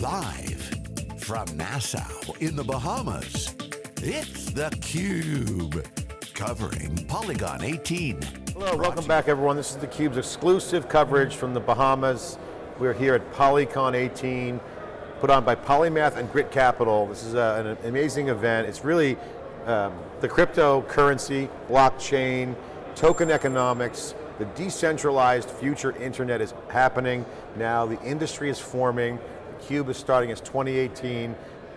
Live from Nassau in the Bahamas, it's theCUBE. Covering Polycon 18. Hello, welcome back everyone. This is theCUBE's exclusive coverage from the Bahamas. We're here at Polycon 18, put on by Polymath and Grit Capital. This is a, an amazing event. It's really um, the cryptocurrency, blockchain, token economics, the decentralized future internet is happening now. The industry is forming. Cube is starting its 2018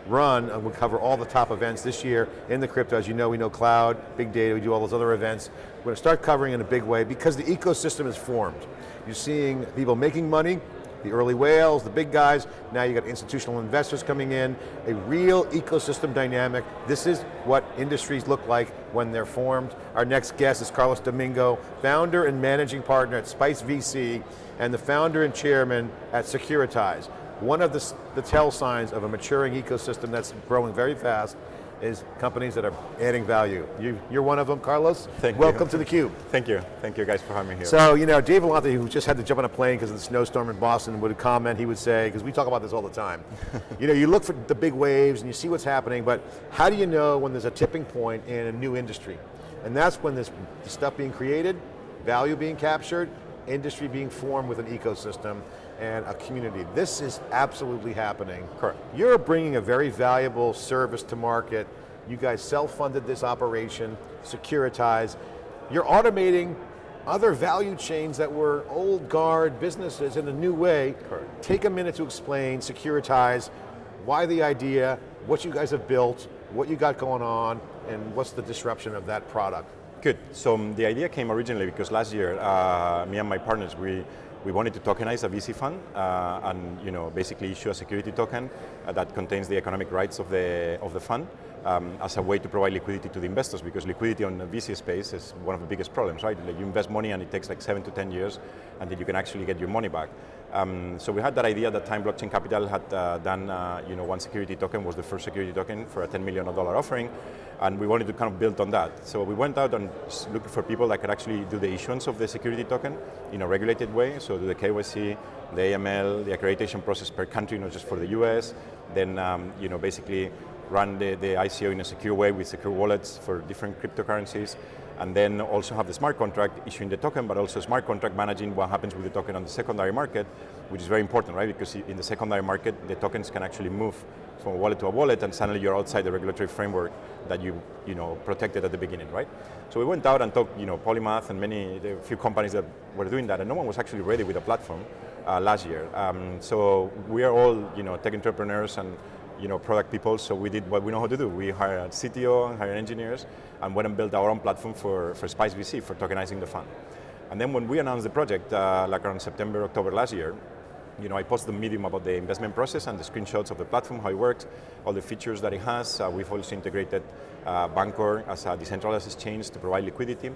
run, and we'll cover all the top events this year in the crypto. As you know, we know cloud, big data, we do all those other events. We're going to start covering in a big way because the ecosystem is formed. You're seeing people making money, the early whales, the big guys, now you got institutional investors coming in, a real ecosystem dynamic. This is what industries look like when they're formed. Our next guest is Carlos Domingo, founder and managing partner at Spice VC, and the founder and chairman at Securitize. One of the, the tell signs of a maturing ecosystem that's growing very fast is companies that are adding value. You, you're one of them, Carlos. Thank Welcome you. to theCUBE. Thank you, thank you guys for having me here. So, you know, Dave Vellante, who just had to jump on a plane because of the snowstorm in Boston, would comment, he would say, because we talk about this all the time, you know, you look for the big waves and you see what's happening, but how do you know when there's a tipping point in a new industry? And that's when there's stuff being created, value being captured, industry being formed with an ecosystem and a community. This is absolutely happening. Correct. You're bringing a very valuable service to market. You guys self-funded this operation, Securitize. You're automating other value chains that were old guard businesses in a new way. Correct. Take a minute to explain Securitize, why the idea, what you guys have built, what you got going on, and what's the disruption of that product. Good, so um, the idea came originally because last year, uh, me and my partners, we, we wanted to tokenize a VC fund uh, and you know, basically issue a security token uh, that contains the economic rights of the, of the fund um, as a way to provide liquidity to the investors because liquidity on the VC space is one of the biggest problems, right? Like you invest money and it takes like seven to 10 years until you can actually get your money back. Um, so we had that idea that time Blockchain Capital had uh, done, uh, you know, one security token was the first security token for a $10 million offering, and we wanted to kind of build on that. So we went out and looked for people that could actually do the issuance of the security token in a regulated way, so do the KYC, the AML, the accreditation process per country, not just for the US, then, um, you know, basically run the, the ICO in a secure way with secure wallets for different cryptocurrencies, and then also have the smart contract issuing the token, but also smart contract managing what happens with the token on the secondary market, which is very important, right? Because in the secondary market, the tokens can actually move from a wallet to a wallet and suddenly you're outside the regulatory framework that you, you know, protected at the beginning, right? So we went out and talked, you know, Polymath and many, a few companies that were doing that and no one was actually ready with a platform uh, last year. Um, so we are all, you know, tech entrepreneurs and you know, product people, so we did what we know how to do. We hired CTO, hired engineers, and went and built our own platform for, for Spice VC, for tokenizing the fund. And then when we announced the project, uh, like around September, October last year, you know, I posted the Medium about the investment process and the screenshots of the platform, how it works, all the features that it has. Uh, we've also integrated uh, Bancor as a decentralized exchange to provide liquidity.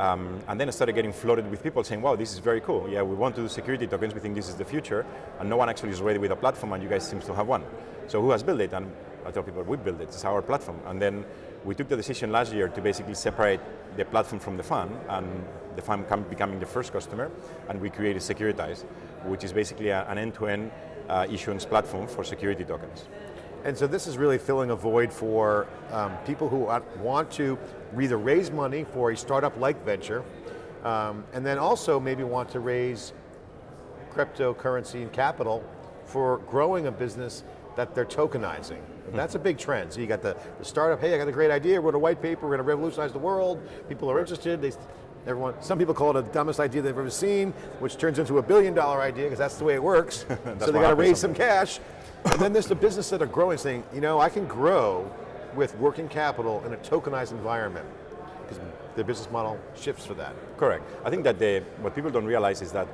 Um, and then I started getting flooded with people saying, wow, this is very cool. Yeah, we want to do security tokens, we think this is the future, and no one actually is ready with a platform, and you guys seem to have one. So who has built it? And I tell people, we built it, it's our platform. And then we took the decision last year to basically separate the platform from the fund, and the fund becoming the first customer, and we created Securitize, which is basically an end-to-end -end, uh, issuance platform for security tokens. And so this is really filling a void for um, people who want to either raise money for a startup like venture, um, and then also maybe want to raise cryptocurrency and capital for growing a business that they're tokenizing. That's a big trend. So you got the, the startup, hey, I got a great idea, wrote a white paper, we're going to revolutionize the world, people are interested, they, everyone, some people call it the dumbest idea they've ever seen, which turns into a billion dollar idea, because that's the way it works. so they got to raise some cash, and then there's the business that are growing, saying, you know, I can grow with working capital in a tokenized environment, because the business model shifts for that. Correct. I think that the, what people don't realize is that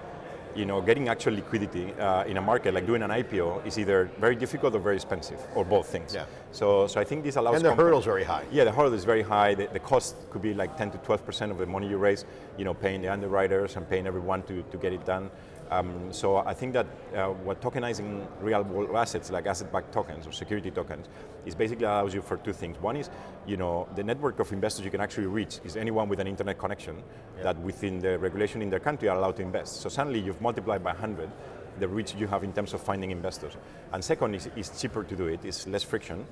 you know, getting actual liquidity uh, in a market, like doing an IPO, is either very difficult or very expensive, or both things. Yeah. So, so I think this allows. And the hurdle's very high. Yeah, the hurdle is very high. The, the cost could be like 10 to 12 percent of the money you raise. You know, paying the underwriters and paying everyone to, to get it done. Um, so I think that uh, what tokenizing real world assets like asset-backed tokens or security tokens is basically allows you for two things. One is, you know, the network of investors you can actually reach is anyone with an internet connection yeah. that within the regulation in their country are allowed to invest. So suddenly you've multiplied by 100 the reach you have in terms of finding investors. And second, is it's cheaper to do it, it's less friction.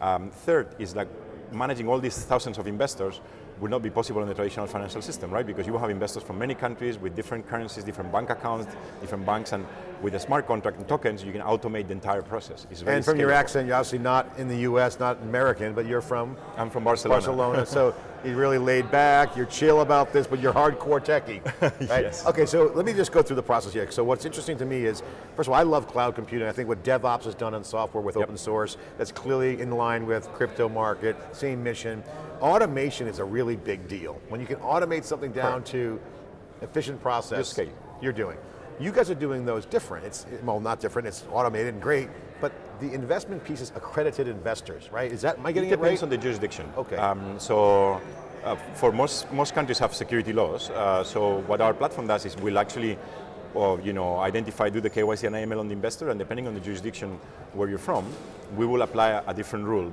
Um, third is like managing all these thousands of investors would not be possible in the traditional financial system, right? Because you will have investors from many countries with different currencies, different bank accounts, different banks, and with a smart contract and tokens, you can automate the entire process. and from scalable. your accent, you're obviously not in the US, not American, but you're from I'm from Barcelona. Barcelona, so you're really laid back, you're chill about this, but you're hardcore techie. Right? Yes. Okay, so let me just go through the process here. So what's interesting to me is, first of all, I love cloud computing. I think what DevOps has done in software with Yep. open source, that's clearly in line with crypto market, same mission. Automation is a really big deal. When you can automate something down to efficient process, you're doing. You guys are doing those different. It's, well, not different, it's automated and great, the investment piece is accredited investors, right? Is that, am I getting it it, depends on the jurisdiction. Okay. Um, so, uh, for most most countries have security laws. Uh, so what our platform does is we'll actually, well, you know, identify do the KYC and AML on the investor, and depending on the jurisdiction where you're from, we will apply a, a different rule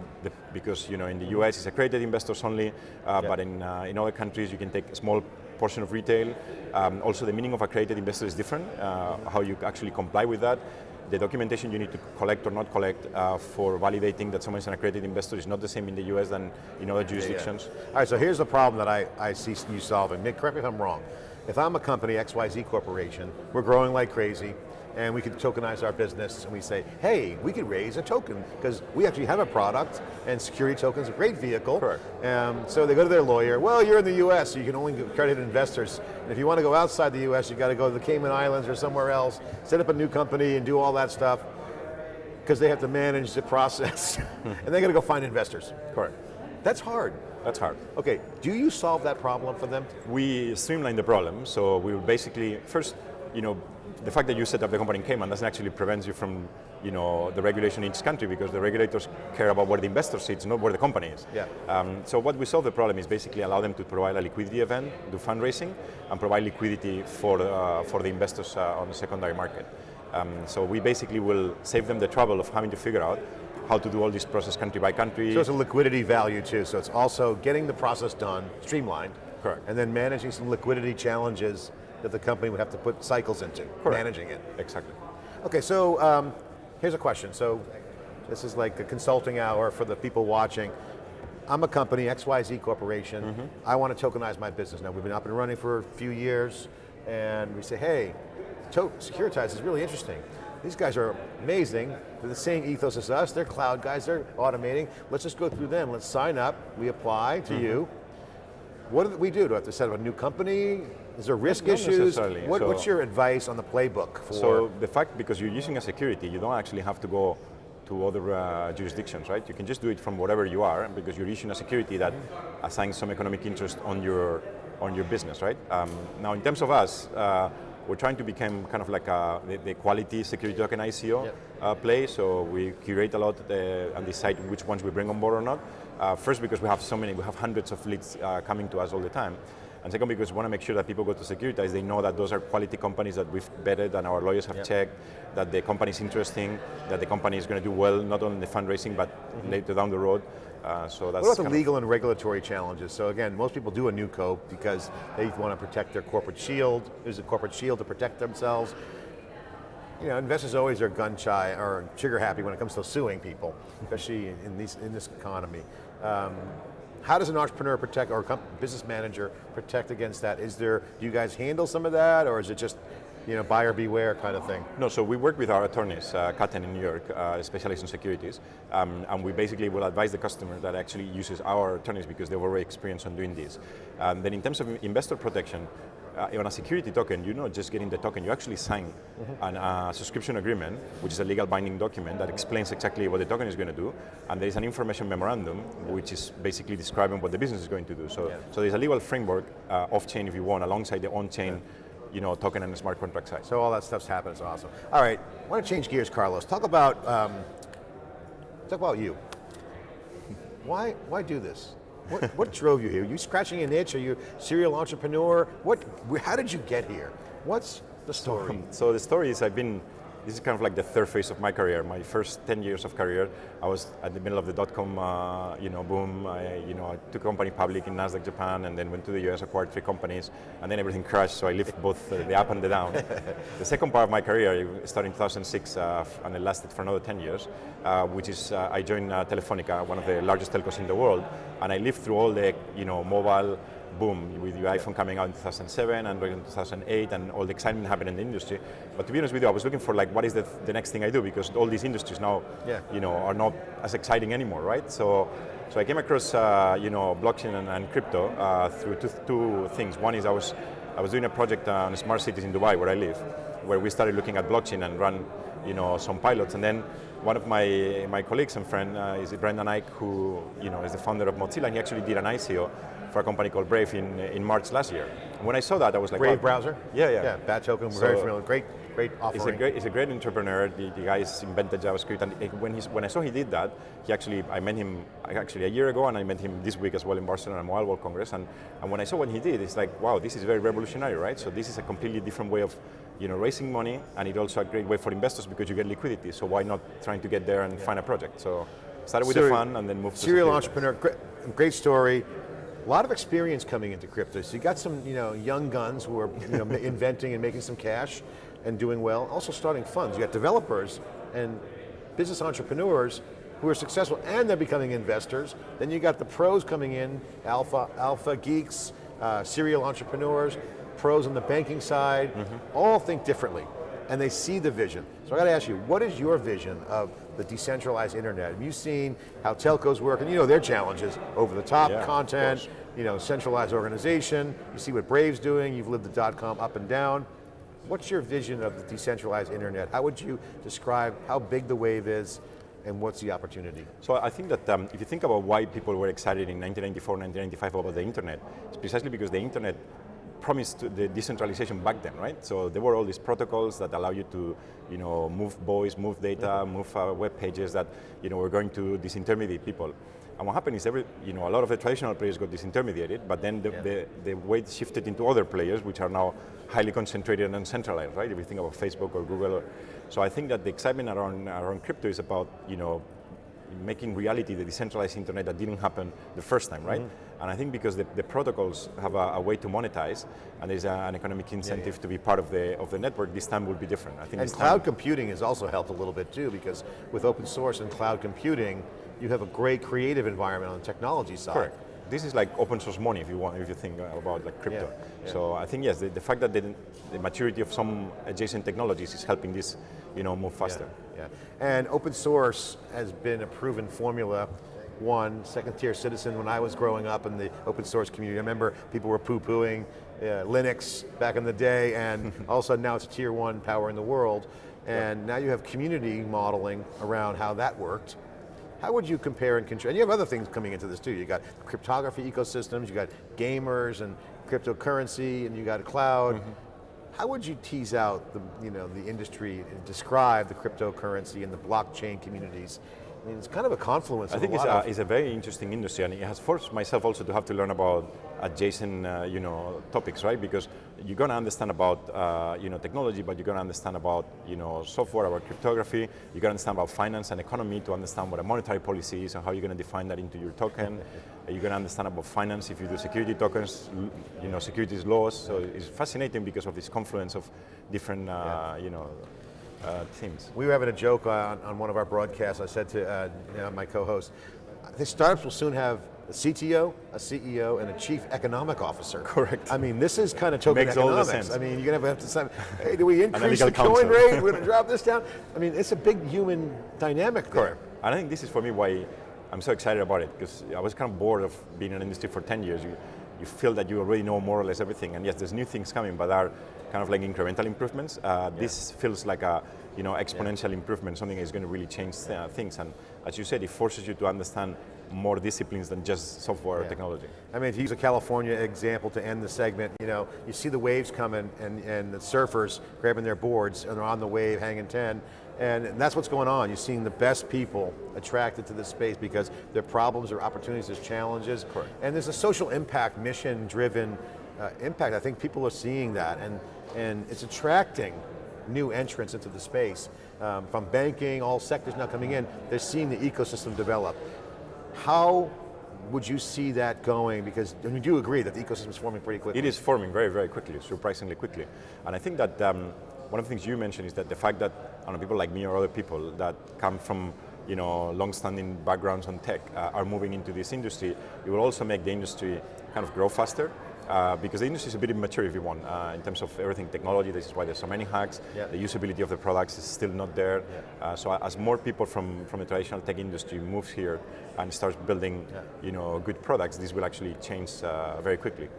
because you know in the US it's accredited investors only, uh, Yeah. but in uh, in other countries you can take a small portion of retail. Um, also, the meaning of accredited investor is different. Uh, how you actually comply with that. The documentation you need to collect or not collect uh, for validating that someone is an accredited investor is not the same in the US than in other jurisdictions. All right, so here's the problem that I, I see you solving. Correct me if I'm wrong. If I'm a company, XYZ Corporation, we're growing like crazy, and we could tokenize our business, and we say, hey, we could raise a token, because we actually have a product, and security token's a great vehicle. Correct. Um, so they go to their lawyer, well, you're in the US, so you can only get accredited investors. And if you want to go outside the US, you've got to go to the Cayman Islands or somewhere else, set up a new company and do all that stuff, because they have to manage the process. and they got to go find investors. Correct. That's hard. That's hard. Okay, do you solve that problem for them? We streamline the problem, so we will basically, first, you know, the fact that you set up the company in Cayman doesn't actually prevent you from, you know, the regulation in each country because the regulators care about where the investor sits, not where the company is. Yeah. Um, so what we solve the problem is basically allow them to provide a liquidity event, do fundraising, and provide liquidity for, uh, for the investors uh, on the secondary market. Um, so we basically will save them the trouble of having to figure out how to do all this process country by country. So it's a liquidity value too, so it's also getting the process done, streamlined. Correct. And then managing some liquidity challenges that the company would have to put cycles into, Correct. managing it. exactly. Okay, so um, here's a question. So this is like a consulting hour for the people watching. I'm a company, XYZ Corporation. Mm-hmm. I want to tokenize my business. Now we've been up and running for a few years, and we say, hey, to- Securitize is really interesting. These guys are amazing. They're the same ethos as us. They're cloud guys. They're automating. Let's just go through them. Let's sign up. We apply to you. What do we do? Do I have to set up a new company? Is there risk Not issues? What, So- what's your advice on the playbook for? So the fact, because you're using a security, you don't actually have to go to other uh, jurisdictions, right? You can just do it from wherever you are, because you're issuing a security that assigns some economic interest on your on your business, right? Um, now, in terms of us, uh, we're trying to become kind of like a, the, the quality security token ICO Yep. uh, play. So we curate a lot uh, and decide which ones we bring on board or not. Uh, first, because we have so many, we have hundreds of leads uh, coming to us all the time. And second, because we want to make sure that people go to Securitize, they know that those are quality companies that we've vetted and our lawyers have Yep. checked, that the company is interesting, that the company is going to do well, not only in the fundraising, but later down the road. Uh, so that's What about the legal and regulatory challenges? So again, most people do a new code because they want to protect their corporate shield. There's a corporate shield to protect themselves. You know, investors always are gun shy or trigger happy when it comes to suing people, especially in, these, in this economy. Um, how does an entrepreneur protect, or a business manager protect against that? Is there, do you guys handle some of that, or is it just, you know, buyer beware kind of thing? No, so we work with our attorneys, uh, Katten in New York, uh, specialized in securities, um, and we basically will advise the customer that actually uses our attorneys because they've already experienced on doing this. Um, then in terms of investor protection, uh, on a security token, you're not just getting the token, you actually sign an uh, subscription agreement, which is a legal binding document that explains exactly what the token is going to do, and there is an information memorandum, which is basically describing what the business is going to do. So, Yeah. so there's a legal framework uh, off-chain, if you want, alongside the on-chain you know, token and the smart contract side. So all that stuff's happening, it's awesome. All right, I want to change gears, Carlos. Talk about, um, talk about you. Why, why do this? What, what drove you here? Are you scratching an itch? Are you a serial entrepreneur? What, how did you get here? What's the story? So the story is I've been this is kind of like the third phase of my career. My first 10 years of career, I was at the middle of the dot-com uh, you know, boom. I, you know, I took a company public in NASDAQ Japan and then went to the US, acquired three companies, and then everything crashed, so I lived both uh, the up and the down. the second part of my career started in 2006 uh, and it lasted for another 10 years, uh, which is uh, I joined uh, Telefonica, one of the largest telcos in the world, and I lived through all the you know, mobile, boom with your iPhone coming out in 2007, Android in 2008, and all the excitement happened in the industry. But to be honest with you, I was looking for like what is the, the next thing I do because all these industries now, yeah. you know, are not as exciting anymore, right? So, so I came across uh, you know blockchain and, and crypto uh, through two, two, things. One is I was I was doing a project on smart cities in Dubai where I live, where we started looking at blockchain and run you know some pilots, and then one of my, my colleagues and friend uh, is Brendan Eich, who you know is the founder of Mozilla, and he actually did an ICO for a company called Brave in, in March last year. And when I saw that, I was like, Brave wow. browser? Yeah, yeah. Yeah, Bat token, we're So- very familiar. Great, great offering. He's a great, he's a great entrepreneur. The, the guy's invented JavaScript, and when he's, when I saw he did that, he actually I met him actually a year ago, and I met him this week as well in Barcelona at Mobile World Congress. And, and when I saw what he did, it's like, wow, this is very revolutionary, right? So this is a completely different way of, you know, raising money, and it's also a great way for investors because you get liquidity. So why not trying to get there and find a project? So started with the fund and then moved to Serial entrepreneur, great, great story. A lot of experience coming into crypto. So you got some, you know, young guns who are you know, inventing and making some cash and doing well. Also starting funds. You got developers and business entrepreneurs who are successful and they're becoming investors. Then you got the pros coming in, alpha, alpha geeks, uh, serial entrepreneurs, pros on the banking side, all think differently and they see the vision. So I got to ask you, what is your vision of the decentralized internet? Have you seen how telcos work? And you know their challenges, over the top Yeah, content, you know, centralized organization. You see what Brave's doing, you've lived the dot-com up and down. What's your vision of the decentralized internet? How would you describe how big the wave is and what's the opportunity? So I think that um, if you think about why people were excited in 1994, 1995 about the internet, it's precisely because the internet promised the decentralization back then, right? So there were all these protocols that allow you to, you know, move voice, move data, move uh, web pages that, you know, were going to disintermediate people. And what happened is every, you know, a lot of the traditional players got disintermediated, but then the, Yeah. the, the weight shifted into other players, which are now highly concentrated and centralized, right? If you think about Facebook or Google. Or, so I think that the excitement around, around crypto is about, you know, making reality the decentralized internet that didn't happen the first time, right? And I think because the, the protocols have a, a way to monetize, and there's a, an economic incentive to be part of the of the network, this time will be different. I think And cloud computing has also helped a little bit too, because with open source and cloud computing, you have a great creative environment on the technology side. correct. This is like open source money if you want, if you think about like crypto. Yeah, yeah. So I think yes, the, the fact that the, the maturity of some adjacent technologies is helping this, you know, move faster. Yeah, yeah. And open source has been a proven formula. One, second tier citizen when I was growing up in the open source community. I remember people were poo-pooing uh, Linux back in the day and all of a sudden now it's tier one power in the world. And now you have community modeling around how that worked. How would you compare and contrast? And you have other things coming into this too. You got cryptography ecosystems, you got gamers and cryptocurrency, and you got a cloud. How would you tease out the, you know, the industry and describe the cryptocurrency and the blockchain communities? I mean, it's kind of a confluence I of think a it's lot a, it's a very interesting industry, and it has forced myself also to have to learn about adjacent, uh, you know, topics, right? Because you're going to understand about, uh, you know, technology, but you're going to understand about, you know, software, about cryptography. You're going to understand about finance and economy to understand what a monetary policy is and how you're going to define that into your token. you're going to understand about finance if you do security tokens, you know, securities laws. So it's fascinating because of this confluence of different, uh, you know, uh, themes. We were having a joke on, on one of our broadcasts. I said to uh, you know, my co-host, I think startups will soon have a CTO, a CEO, and a chief economic officer. Correct. I mean, this is kind of token Makes all the economics. sense. I mean, you're going to have to say, hey, do we increase the coin rate? We're going to drop this down? I mean, it's a big human dynamic there. Correct. And I think this is for me why I'm so excited about it because I was kind of bored of being in an industry for 10 years. You, you feel that you already know more or less everything, and yes, there's new things coming, but are kind of like incremental improvements. Uh, This feels like a you know exponential improvement, something is going to really change uh, things. And as you said, it forces you to understand more disciplines than just software or Yeah. technology. I mean, to use a California example to end the segment, you know, you see the waves coming and, and the surfers grabbing their boards and they're on the wave hanging 10, and that's what's going on. You're seeing the best people attracted to this space because their problems, their opportunities, there's challenges. Correct. And there's a social impact, mission driven uh, impact. I think people are seeing that and, and it's attracting new entrants into the space. Um, from banking, all sectors now coming in, they're seeing the ecosystem develop. How would you see that going? Because you do agree that the ecosystem is forming pretty quickly. It is forming very, very quickly, surprisingly quickly. And I think that um, one of the things you mentioned is that the fact that I know, people like me or other people that come from you know, long-standing backgrounds on tech uh, are moving into this industry, it will also make the industry kind of grow faster. Uh, because the industry is a bit immature if you want, uh, in terms of everything technology, this is why there's so many hacks, yeah. the usability of the products is still not there. Yeah. Uh, so as more people from, from the traditional tech industry moves here and starts building yeah. you know, good products, this will actually change uh, very quickly.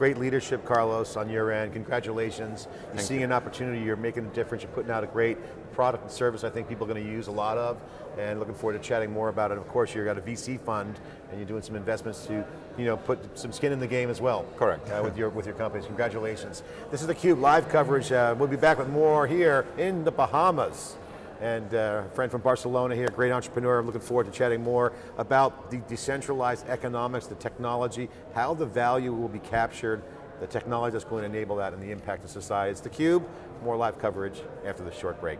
Great leadership, Carlos, on your end. Congratulations. You're seeing you. an opportunity, you're making a difference, you're putting out a great product and service I think people are going to use a lot of, and looking forward to chatting more about it. Of course, you've got a VC fund, and you're doing some investments to you know, put some skin in the game as well. Correct. Uh, with, your, with your companies, congratulations. This is theCUBE live coverage. Uh, we'll be back with more here in the Bahamas and uh, a friend from Barcelona here, great entrepreneur. I'm looking forward to chatting more about the decentralized economics, the technology, how the value will be captured, the technology that's going to enable that and the impact of society. It's theCUBE, more live coverage after this short break.